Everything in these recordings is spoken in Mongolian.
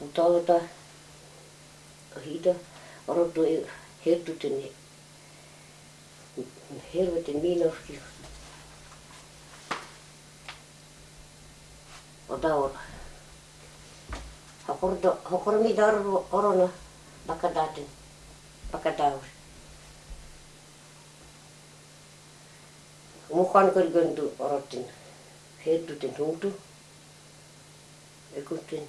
mutta tuota, hito, odottui hirtutin helvetin miinuskin. Ota olla. Hokordo, hokormi darvo orona bakadatin, bakadaus. Mukaan kylköntu orottin, hirtutin tuntu, ekuntin.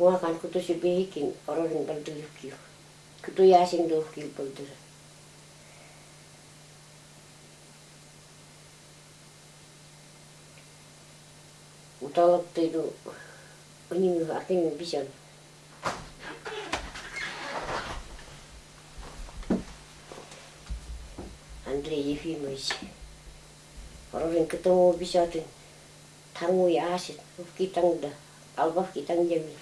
хуаган кутуси бигин орорин балдуюккиу куту яасин дууккил балдура уталыптыйду уними артими бисян Андрей Ефимович орорин кутумо бисатын тангу яасин уфки тангда албафки тангдами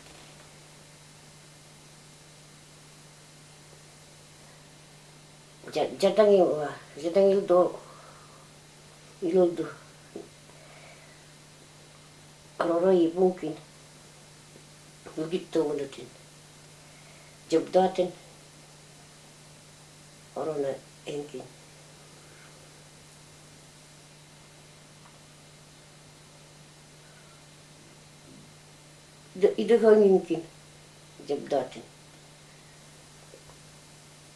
Jatanil, Jatanil ah, do Yuldu. Roroi bunkin. Yugittu unutin. Jabdaten. Orona enkin. Idahoninkin. Jabdaten.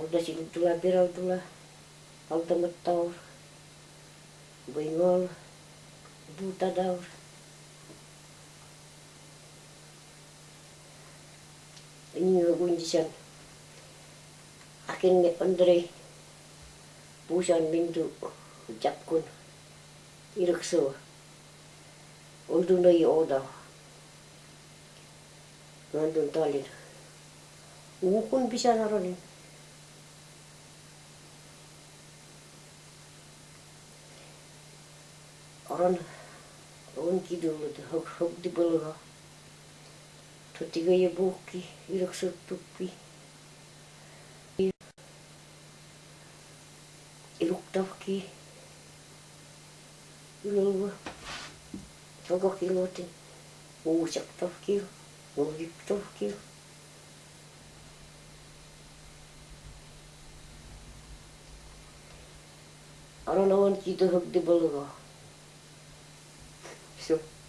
awdasintula biraudula awdamattaur goingol Ini inigundisan akin ni Andre pusan bintu japkun irikso nai oda nandun talin ukun bisa naronin on, on jak bylo, to kidulluta, hokdipalga. ty ja puhki, irksuttukki. Iluktavki. Ylva. Sokakilotin. Uusaktavki. Ulviktavki. Ano, no, on ti to bylo. все.